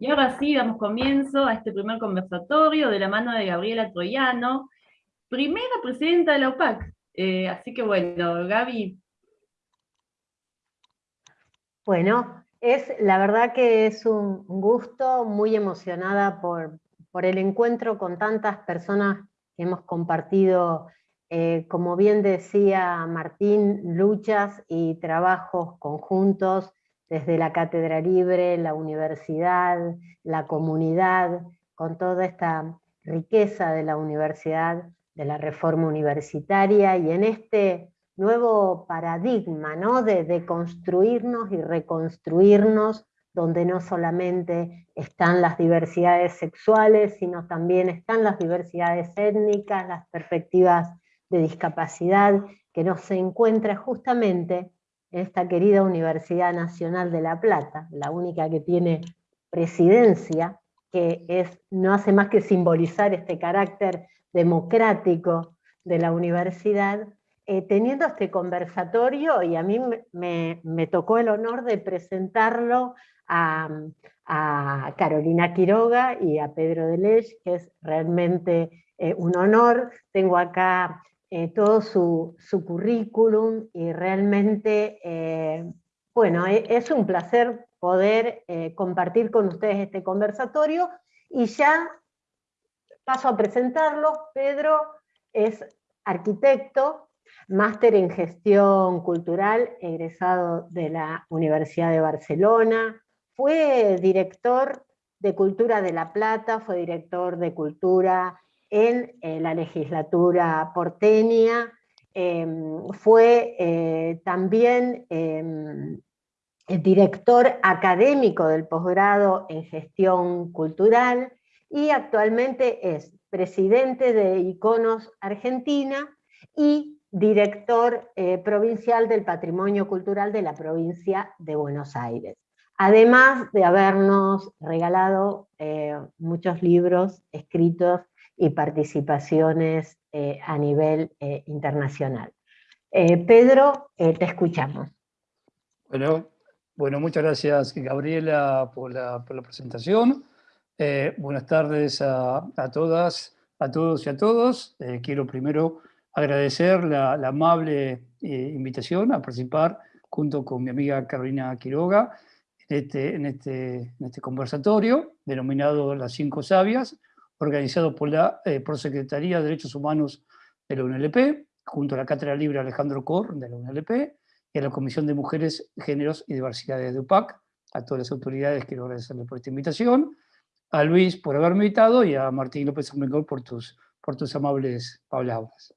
Y ahora sí, damos comienzo a este primer conversatorio de la mano de Gabriela Troyano, primera presidenta de la UPAC. Eh, así que bueno, Gaby. Bueno, es la verdad que es un gusto, muy emocionada por, por el encuentro con tantas personas que hemos compartido, eh, como bien decía Martín, luchas y trabajos conjuntos desde la Cátedra Libre, la universidad, la comunidad, con toda esta riqueza de la universidad, de la reforma universitaria, y en este nuevo paradigma ¿no? de, de construirnos y reconstruirnos, donde no solamente están las diversidades sexuales, sino también están las diversidades étnicas, las perspectivas de discapacidad, que no se encuentra justamente esta querida Universidad Nacional de La Plata, la única que tiene presidencia, que es, no hace más que simbolizar este carácter democrático de la universidad, eh, teniendo este conversatorio, y a mí me, tocó el honor de presentarlo a, Carolina Quiroga y a Pedro Delech, que es realmente eh, un honor. Tengo acá eh, todo su, currículum y realmente, eh, bueno, e, es un placer poder eh, compartir con ustedes este conversatorio y ya paso a presentarlo. Pedro es arquitecto, máster en gestión cultural, egresado de la Universidad de Barcelona, fue director de Cultura de La Plata, fue director de Cultura en eh, la legislatura porteña, em, fue eh, también em, director académico del posgrado en gestión cultural y actualmente es presidente de Iconos Argentina y director eh, provincial del patrimonio cultural de la provincia de Buenos Aires. Además de habernos regalado muchos libros escritos y participaciones eh, a nivel eh, internacional. Eh, Pedro, te escuchamos. Bueno, bueno, muchas gracias Gabriela por la, presentación. buenas tardes a, todas, a todos y a todos. quiero primero agradecer la, amable invitación a participar junto con mi amiga Carolina Quiroga en este, este, en este conversatorio denominado Las Cinco Sabias, organizado por la eh, Secretaría de Derechos Humanos de la UNLP, junto a la Cátedra Libre Alejandro Cor de la UNLP, y a la Comisión de Mujeres, Géneros y Diversidades de UPAC, a todas las autoridades quiero agradecerles por esta invitación, a Luis por haberme invitado y a Martín López Armengol por tus, por tus amables palabras.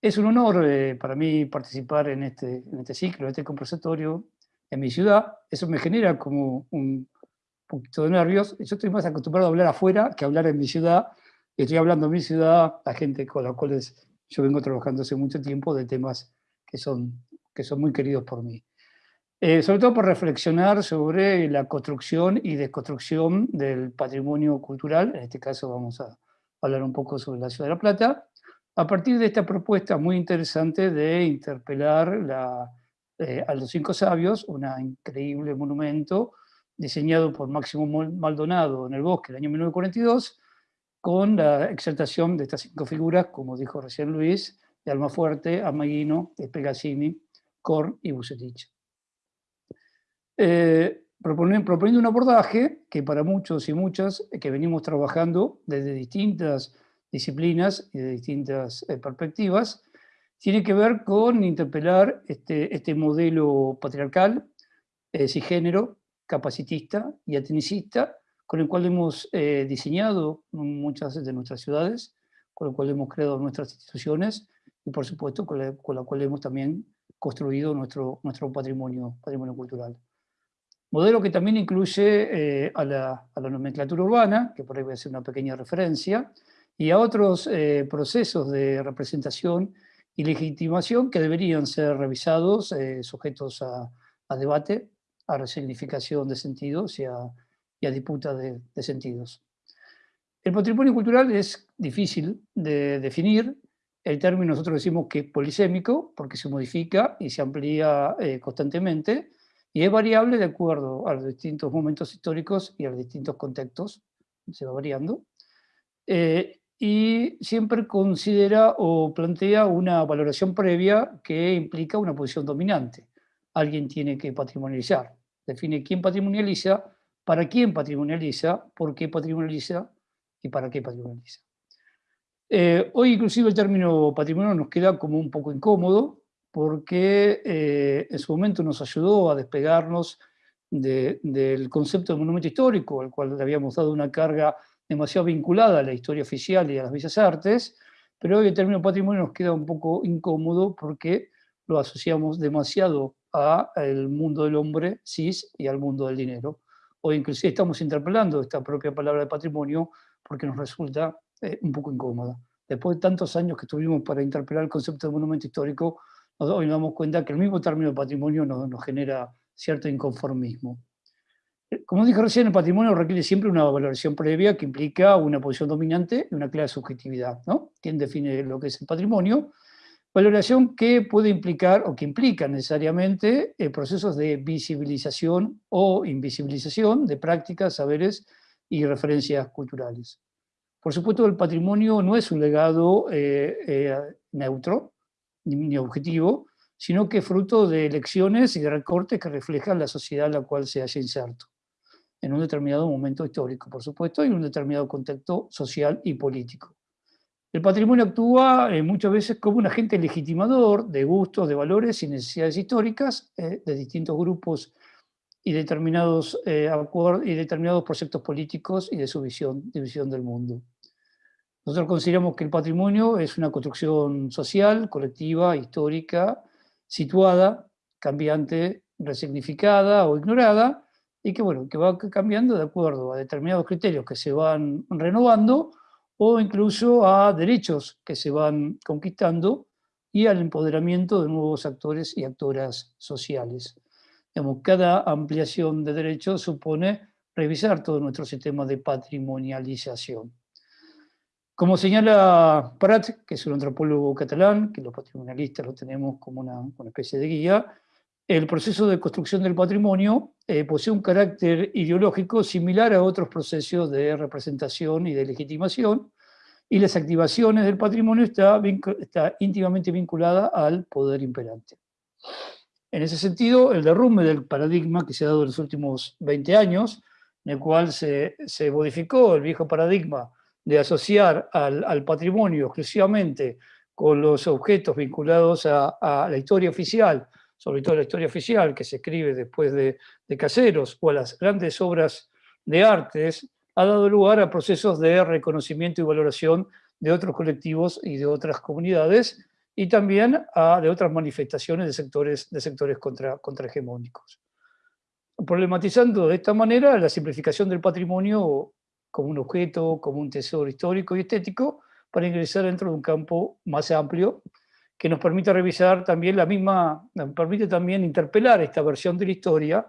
Es un honor eh, para mí participar en este, en este ciclo, en este conversatorio en mi ciudad. Eso me genera como un, poquito de nervios. Yo estoy más acostumbrado a hablar afuera que a hablar en mi ciudad. Estoy hablando en mi ciudad a gente con la cual yo vengo trabajando hace mucho tiempo de temas que son, que son muy queridos por mí. Eh, sobre todo por reflexionar sobre la construcción y desconstrucción del patrimonio cultural, en este caso vamos a hablar un poco sobre la Ciudad de La Plata, a partir de esta propuesta muy interesante de interpelar la, eh, a los cinco sabios, un increíble monumento diseñado por Máximo Maldonado en el bosque el año 1942, con la exaltación de estas cinco figuras, como dijo recién Luis, de Almafuerte, Amaguino, Pegasini, Korn y Bucetich. Eh, proponiendo un abordaje que para muchos y muchas que venimos trabajando desde distintas disciplinas y de distintas eh, perspectivas, tiene que ver con interpelar este, este modelo patriarcal, eh, cisgénero, capacitista y atenicista, con el cual hemos eh, diseñado muchas de nuestras ciudades, con el cual hemos creado nuestras instituciones y por supuesto con la, cual hemos también construido nuestro, nuestro patrimonio, patrimonio cultural. Modelo que también incluye eh, a, la, a, la, nomenclatura urbana, que por ahí voy a hacer una pequeña referencia, y a otros eh, procesos de representación y legitimación que deberían ser revisados, sujetos a, a debate, a resignificación de sentidos y a, disputa de, sentidos. El patrimonio cultural es difícil de definir. El término nosotros decimos que es polisémico porque se modifica y se amplía eh, constantemente y es variable de acuerdo a los distintos momentos históricos y a los distintos contextos, se va variando, eh, y siempre considera o plantea una valoración previa que implica una posición dominante. Alguien tiene que patrimonializar, define quién patrimonializa, para quién patrimonializa, por qué patrimonializa y para qué patrimonializa. Eh, hoy inclusive el término patrimonio nos queda como un poco incómodo, porque eh, en su momento nos ayudó a despegarnos del concepto de monumento histórico, al cual le habíamos dado una carga demasiado vinculada a la historia oficial y a las bellas artes, pero hoy el término patrimonio nos queda un poco incómodo porque lo asociamos demasiado al mundo del hombre cis y al mundo del dinero. Hoy inclusive estamos interpelando esta propia palabra de patrimonio porque nos resulta eh, un poco incómoda. Después de tantos años que tuvimos para interpelar el concepto de monumento histórico, hoy nos damos cuenta que el mismo término de patrimonio nos, nos genera cierto inconformismo. Eh, como dije recién, el patrimonio requiere siempre una valoración previa que implica una posición dominante y una clara subjetividad. ¿no? ¿Quién define lo que es el patrimonio? Valoración que puede implicar, o que implica necesariamente, eh, procesos de visibilización o invisibilización de prácticas, saberes y referencias culturales. Por supuesto, el patrimonio no es un legado eh, neutro, ni, objetivo, sino que fruto de elecciones y de recortes que reflejan la sociedad en la cual se haya inserto, en un determinado momento histórico, por supuesto, y en un determinado contexto social y político. El patrimonio actúa eh, muchas veces como un agente legitimador de gustos, de valores y necesidades históricas eh, de distintos grupos y determinados, eh, y determinados proyectos políticos y de su visión, visión del mundo. Nosotros consideramos que el patrimonio es una construcción social, colectiva, histórica, situada, cambiante, resignificada o ignorada, y que, bueno, que va cambiando de acuerdo a determinados criterios que se van renovando, o incluso a derechos que se van conquistando, y al empoderamiento de nuevos actores y actoras sociales. cada ampliación de derechos supone revisar todo nuestro sistema de patrimonialización. Como señala Prat, que es un antropólogo catalán, que los patrimonialistas lo tenemos como una, especie de guía, el proceso de construcción del patrimonio eh, posee un carácter ideológico similar a otros procesos de representación y de legitimación, y las activaciones del patrimonio está, está íntimamente vinculada al poder imperante. En ese sentido, el derrumbe del paradigma que se ha dado en los últimos 20 años, en el cual se, se modificó el viejo paradigma de asociar al, patrimonio exclusivamente con los objetos vinculados a, la historia oficial, sobre todo la historia oficial que se escribe después de, Caseros, o a las grandes obras de artes, ha dado lugar a procesos de reconocimiento y valoración de otros colectivos y de otras comunidades, y también de otras manifestaciones de sectores, de sectores contra, contrahegemónicos. Problematizando de esta manera la simplificación del patrimonio como un objeto, como un tesoro histórico y estético, para ingresar dentro de un campo más amplio que nos permite revisar también la misma, nos permite también interpelar esta versión de la historia,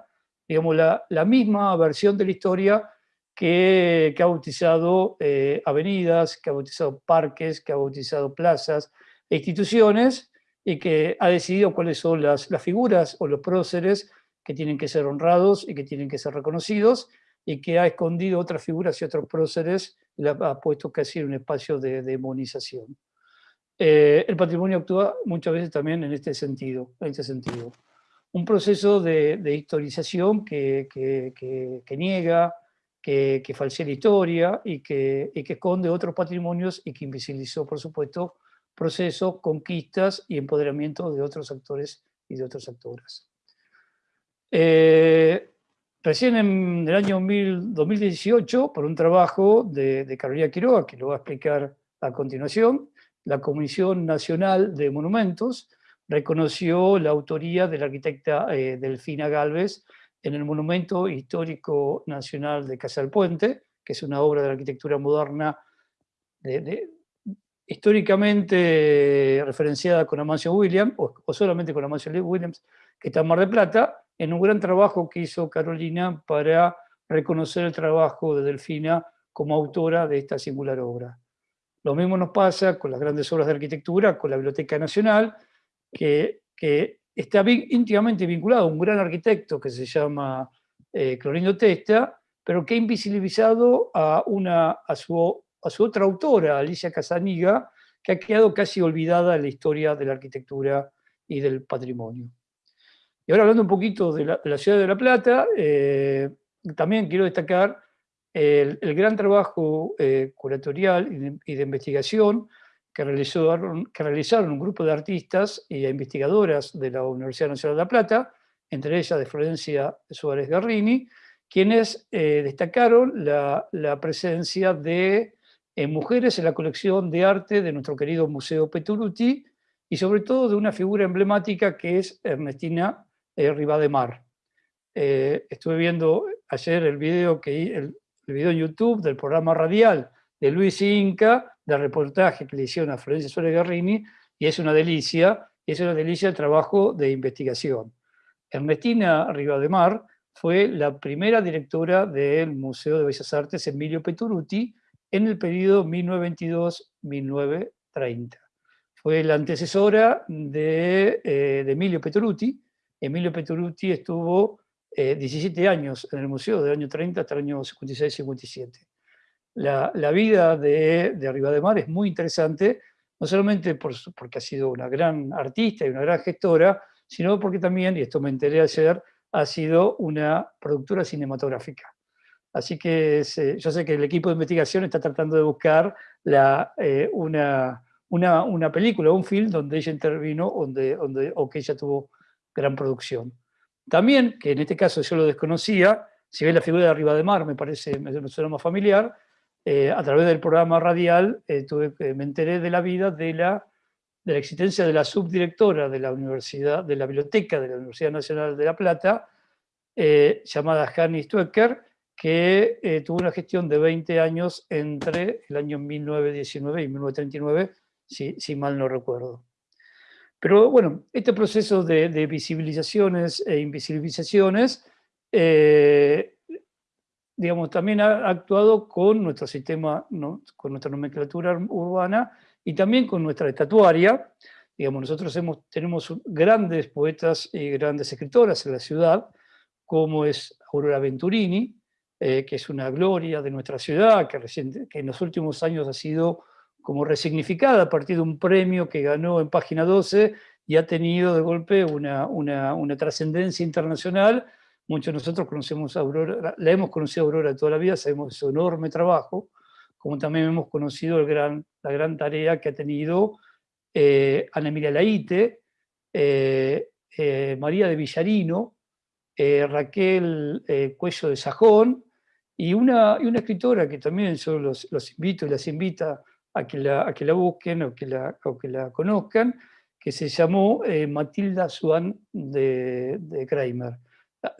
digamos, la, la misma versión de la historia que, ha bautizado eh, avenidas, que ha bautizado parques, que ha bautizado plazas e instituciones, y que ha decidido cuáles son las, las figuras o los próceres que tienen que ser honrados y que tienen que ser reconocidos, y que ha escondido otras figuras y otros próceres, y ha puesto casi en un espacio de demonización. Eh, el patrimonio actúa muchas veces también en este sentido. En este sentido. Un proceso de, historización que, que, niega, que, falsea la historia y que, y que esconde otros patrimonios y que invisibilizó, por supuesto, procesos, conquistas y empoderamiento de otros actores y de otras actoras. Eh, Recién en el año 2018, por un trabajo de, Carolina Quiroga, que lo va a explicar a continuación, la Comisión Nacional de Monumentos reconoció la autoría de la arquitecta eh, Delfina Galvez en el Monumento Histórico Nacional de Casa Puente, que es una obra de la arquitectura moderna históricamente referenciada con Amancio Williams, o, o solamente con Amancio Williams, que está en Mar de Plata, en un gran trabajo que hizo Carolina para reconocer el trabajo de Delfina como autora de esta singular obra. Lo mismo nos pasa con las grandes obras de arquitectura, con la Biblioteca Nacional, que, está íntimamente vinculado a un gran arquitecto que se llama eh, Clorindo Testa, pero que ha invisibilizado a, una, a, su, a su otra autora, Alicia Casaniga, que ha quedado casi olvidada en la historia de la arquitectura y del patrimonio. Y ahora hablando un poquito de la, ciudad de La Plata, eh, también quiero destacar el, gran trabajo eh, curatorial y de, investigación que, realizó, que realizaron un grupo de artistas e investigadoras de la Universidad Nacional de La Plata, entre ellas de Florencia Suárez Garrini, quienes eh, destacaron la, presencia de mujeres en la colección de arte de nuestro querido Museo Peturuti, y sobre todo de una figura emblemática que es Ernestina eh, Rivademar. Eh, estuve viendo ayer el video, que, el, video en YouTube del programa radial de Luis Inca, del reportaje que le hicieron a Florencia Suárez Garrini, y es una delicia, es una delicia el trabajo de investigación. Ernestina Rivademar fue la primera directora del Museo de Bellas Artes Emilio Peturuti en el periodo 1922-1930 fue la antecesora de, eh, Emilio Petruti. Emilio Petruti estuvo 17 eh, años en el museo, del año 30 hasta el año 56-57. La, vida de, de Arriba de Mar es muy interesante, no solamente por, porque ha sido una gran artista y una gran gestora, sino porque también, y esto me enteré ayer, ha sido una productora cinematográfica. Así que yo sé que el equipo de investigación está tratando de buscar la, eh, una, una, película, un film donde ella intervino donde, donde, o que ella tuvo gran producción. También, que en este caso yo lo desconocía, si ve la figura de Arriba de Mar, me parece, me suena más familiar, eh, a través del programa radial eh, tuve, me enteré de la vida de la, de la existencia de la subdirectora de la Universidad, de la Biblioteca de la Universidad Nacional de La Plata, eh, llamada Hanny Stuecker, que tuvo una gestión de 20 años entre el año 1919 y 1939 si, mal no recuerdo. Pero bueno, este proceso de, visibilizaciones e invisibilizaciones, eh, digamos, también ha actuado con nuestro sistema, con nuestra nomenclatura urbana y también con nuestra estatuaria. Digamos, nosotros hemos, tenemos grandes poetas y grandes escritoras en la ciudad, como es Aurora Venturini, eh, que es una gloria de nuestra ciudad, que, reciente, que en los últimos años ha sido como resignificada a partir de un premio que ganó en página 12 y ha tenido de golpe una, una, trascendencia internacional. Muchos de nosotros conocemos Aurora, la hemos conocido a Aurora toda la vida, sabemos su enorme trabajo, como también hemos conocido la gran tarea que ha tenido eh, Ana Emilia Laite, eh, eh, María de Villarino, Raquel Cuello de Sajón, y una, y una escritora que también yo los, los invito y las invita a que la, que la busquen o que la, que la conozcan, que se llamó eh, Matilda Swan de, de Kramer.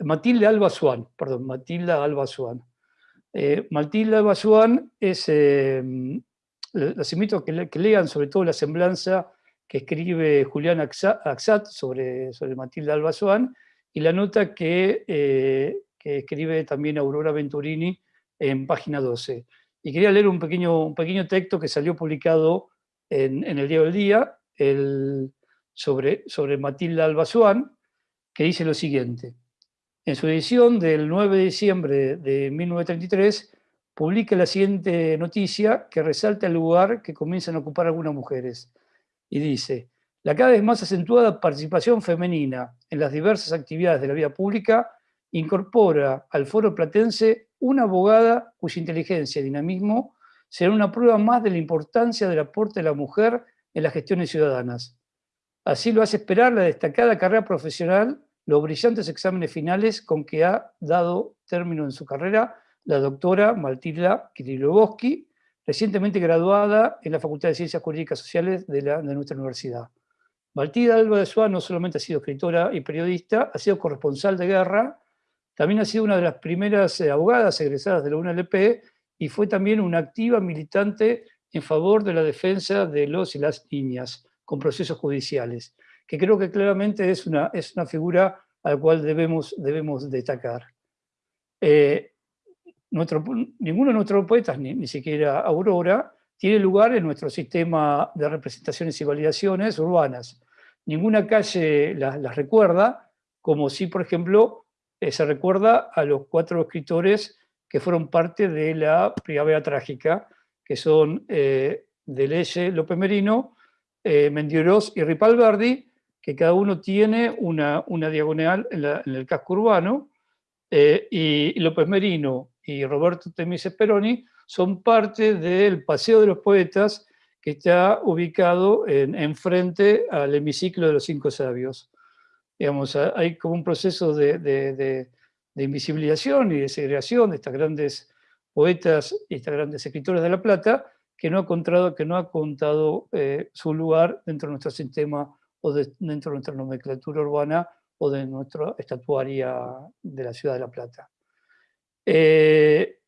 Matilda Alba Swan, perdón, Matilda Alba Swan. Eh, Matilda Alba Swan es, eh, invito a que, lean sobre todo la semblanza que escribe Julián Axat sobre, sobre Matilda Alba Swan y la nota que, que escribe también Aurora Venturini en página 12. Y quería leer un pequeño, un pequeño texto que salió publicado en, el Diario del Día sobre, sobre Matilda Albazuán, que dice lo siguiente. En su edición del 9 de diciembre de 1933, publica la siguiente noticia que resalta el lugar que comienzan a ocupar algunas mujeres. Y dice, la cada vez más acentuada participación femenina en las diversas actividades de la vida pública incorpora al foro platense una abogada cuya inteligencia y dinamismo será una prueba más de la importancia del aporte de la mujer en las gestiones ciudadanas. Así lo hace esperar la destacada carrera profesional, los brillantes exámenes finales con que ha dado término en su carrera la doctora Matilda Kirilovsky, recientemente graduada en la Facultad de Ciencias Jurídicas Sociales de, la, de nuestra universidad. Matilda Alba de Suá no solamente ha sido escritora y periodista, ha sido corresponsal de guerra, también ha sido una de las primeras eh, abogadas egresadas de la UNLP y fue también una activa militante en favor de la defensa de los y las niñas con procesos judiciales, que creo que claramente es una, es una figura a la cual debemos, debemos destacar. Eh, ninguno de nuestros poetas, ni, ni siquiera Aurora, tiene lugar en nuestro sistema de representaciones y validaciones urbanas. ninguna calle las, recuerda, como si, por ejemplo, eh, se recuerda a los cuatro escritores que fueron parte de la Primavera Trágica, que son eh, Deleuze, López Merino, eh, y Ripalberdi, que cada uno tiene una, una diagonal en, el casco urbano, eh, y López Merino y Roberto Temis Peroni son parte del Paseo de los Poetas, que está ubicado en, frente al hemiciclo de los Cinco Sabios. Digamos, hay como un proceso de, de, invisibilización y de segregación de estas grandes poetas y estas grandes escritores de La Plata, que no ha contado, que no ha contado eh, su lugar dentro de nuestro sistema o dentro de nuestra nomenclatura urbana o de nuestra estatuaria de la ciudad de La Plata. Eh,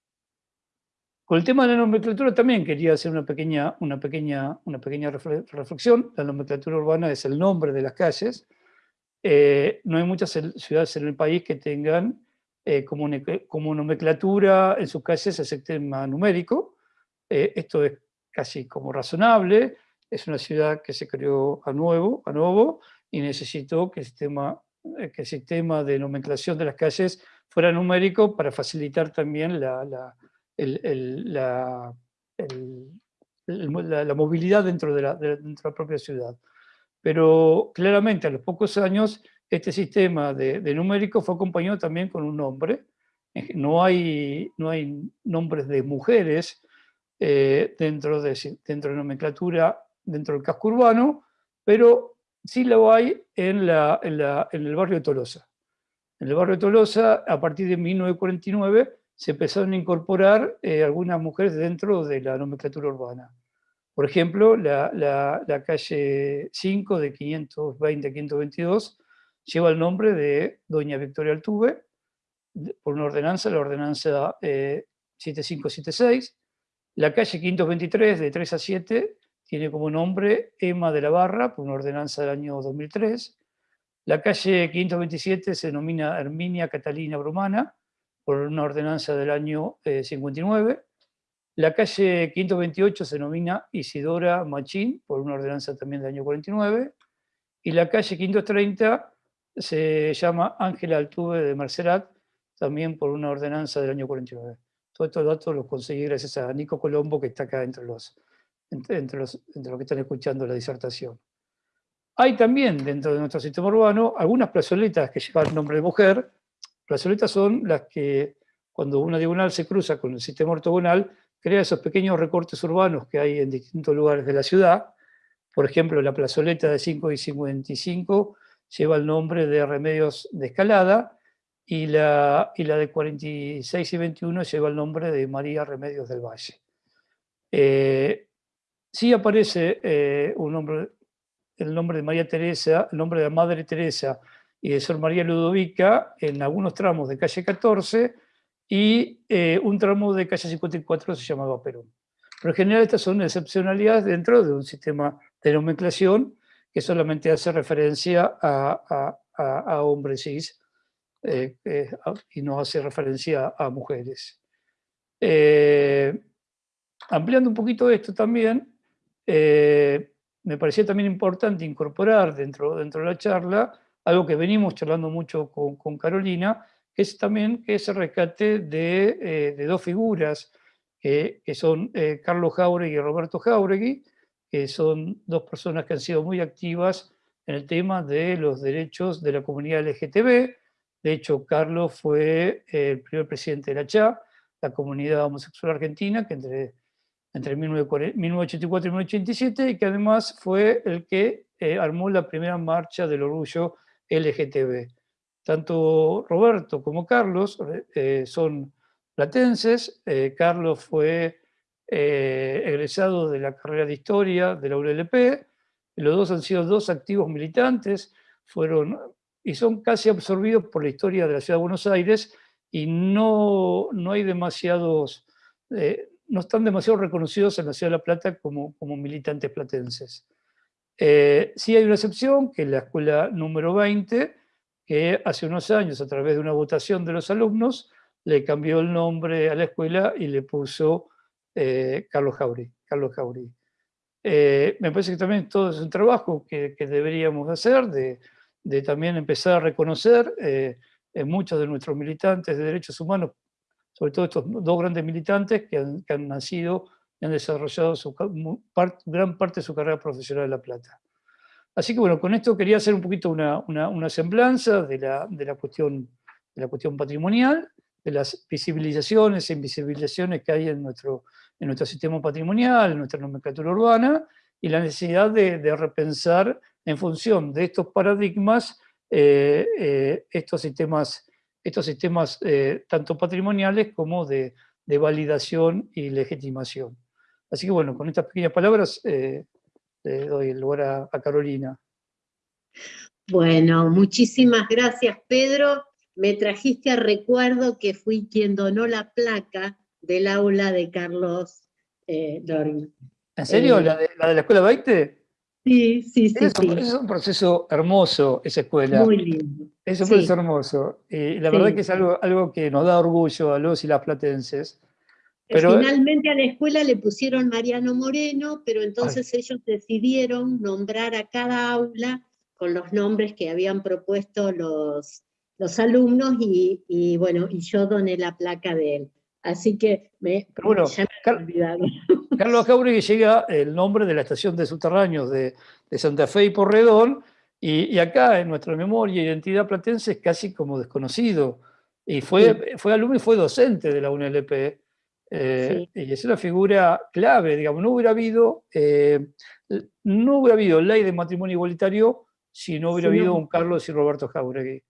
con el tema de la nomenclatura también quería hacer una pequeña, una pequeña, una pequeña reflexión. La nomenclatura urbana es el nombre de las calles. Eh, no hay muchas ciudades en el país que tengan eh, como, como, nomenclatura en sus calles el sistema numérico. Eh, esto es casi como razonable. Es una ciudad que se creó a nuevo, a nuevo y necesitó que el sistema, que el sistema de nomenclación de las calles fuera numérico para facilitar también la la, la, movilidad dentro de, la, propia ciudad. Pero claramente a los pocos años este sistema de, numérico fue acompañado también con un nombre. No hay, no hay nombres de mujeres eh, dentro, de, dentro de nomenclatura, dentro del casco urbano, pero sí lo hay en, la, en, en el barrio de Tolosa. En el barrio de Tolosa, a partir de 1949, se empezaron a incorporar eh, algunas mujeres dentro de la nomenclatura urbana. Por ejemplo, la, calle 5 de 520 a 522 lleva el nombre de doña Victoria Altuve, por una ordenanza, la ordenanza 7576. Eh, la calle 523 de 3 a 7 tiene como nombre Emma de la Barra, por una ordenanza del año 2003. La calle 527 se denomina Herminia Catalina Brumana, por una ordenanza del año 59. La calle 528 se denomina Isidora Machín, por una ordenanza también del año 49. Y la calle 530 se llama Ángela Altuve de Mercerat, también por una ordenanza del año 49. Todos estos datos los conseguí gracias a Nico Colombo, que está acá entre los, entre los, entre los que están escuchando la disertación. Hay también dentro de nuestro sistema urbano algunas plazoletas que llevan nombre de mujer, Plazoletas son las que, cuando una diagonal se cruza con el sistema ortogonal, crea esos pequeños recortes urbanos que hay en distintos lugares de la ciudad. Por ejemplo, la plazoleta de 5 y 55 lleva el nombre de Remedios de Escalada, y la, y la de 46 y 21 lleva el nombre de María Remedios del Valle. Eh, sí aparece eh, un nombre, el nombre de María Teresa, el nombre de la Madre Teresa y de Sor María Ludovica en algunos tramos de calle 14 y eh, un tramo de calle 54 se llamaba Perón. Pero en general estas son excepcionalidades dentro de un sistema de nomenclación que solamente hace referencia a, a, hombres cis eh, eh, y no hace referencia a mujeres. ampliando un poquito esto también, me parecía también importante incorporar dentro, dentro de la charla algo que venimos charlando mucho con, Carolina, que es también que ese rescate de, eh, dos figuras, que son eh, Carlos Jauregui y Roberto Jauregui, que son dos personas que han sido muy activas en el tema de los derechos de la comunidad LGTB. De hecho, Carlos fue el primer presidente de la CHA, la comunidad homosexual argentina, que entre, entre 1984 y 1987, y que además fue el que eh, armó la primera marcha del orgullo LGTB. Tanto Roberto como Carlos eh, son platenses. Eh, Carlos fue eh, egresado de la carrera de Historia de la ULP. Los dos han sido dos activos militantes, fueron y son casi absorbidos por la historia de la ciudad de Buenos Aires y no, no hay demasiados, no están demasiado reconocidos en la ciudad de La Plata como, como militantes platenses. Eh, sí hay una excepción, que es la escuela número 20, que hace unos años, a través de una votación de los alumnos, le cambió el nombre a la escuela y le puso eh, Carlos Jauri. Carlos eh, me parece que también todo es un trabajo que, deberíamos hacer, de, también empezar a reconocer eh, en muchos de nuestros militantes de derechos humanos, sobre todo estos dos grandes militantes que han, nacido y han desarrollado su, gran parte de su carrera profesional en La Plata. Así que bueno, con esto quería hacer un poquito una, una, semblanza de la, de, la cuestión, de la cuestión patrimonial, de las visibilizaciones e invisibilizaciones que hay en nuestro, en nuestro sistema patrimonial, en nuestra nomenclatura urbana, y la necesidad de, repensar en función de estos paradigmas eh, eh, estos sistemas, estos sistemas eh, tanto patrimoniales como de, validación y legitimación. Así que bueno, con estas pequeñas palabras le doy el lugar a Carolina. Bueno, muchísimas gracias Pedro. Me trajiste a recuerdo que fui quien donó la placa del aula de Carlos eh, ¿En serio? Eh, ¿La, de, ¿La, Escuela 20? Sí, sí, sí. Es, un proceso hermoso, esa escuela. Muy lindo. Es un proceso hermoso. Y la verdad que es algo, algo que nos da orgullo a los y las platenses. Pero, Finalmente a la escuela le pusieron Mariano Moreno, pero entonces ellos decidieron nombrar a cada aula con los nombres que habían propuesto los, los alumnos y, bueno, y yo doné la placa de él. Así que me, bueno, ya Carlos Jauregui llega el nombre de la estación de subterráneos de, Santa Fe y Porredón, y, acá en nuestra memoria identidad platense es casi como desconocido. Y fue, fue alumno y fue docente de la UNLP. Eh, y es una figura clave, digamos, no hubiera habido, eh, no hubiera habido ley de matrimonio igualitario si no hubiera habido un Carlos y Roberto Jauregui.